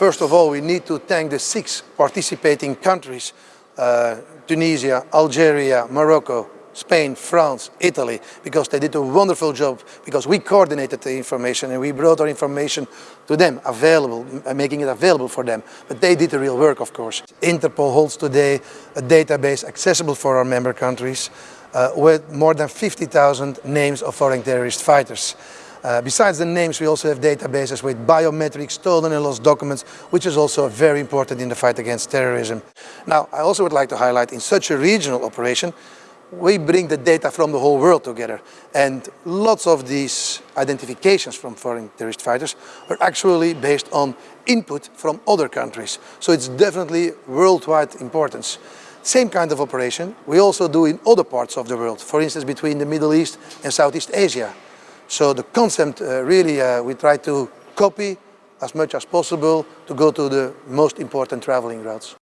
First of all, we need to thank the six participating countries, uh, Tunisia, Algeria, Morocco, Spain, France, Italy, because they did a wonderful job, because we coordinated the information and we brought our information to them, available, uh, making it available for them. But they did the real work, of course. Interpol holds today a database accessible for our member countries uh, with more than 50,000 names of foreign terrorist fighters. Uh, besides the names, we also have databases with biometrics, stolen and lost documents, which is also very important in the fight against terrorism. Now, I also would like to highlight in such a regional operation, we bring the data from the whole world together. And lots of these identifications from foreign terrorist fighters are actually based on input from other countries. So it's definitely worldwide importance. Same kind of operation we also do in other parts of the world, for instance between the Middle East and Southeast Asia. So the concept uh, really uh, we try to copy as much as possible to go to the most important traveling routes.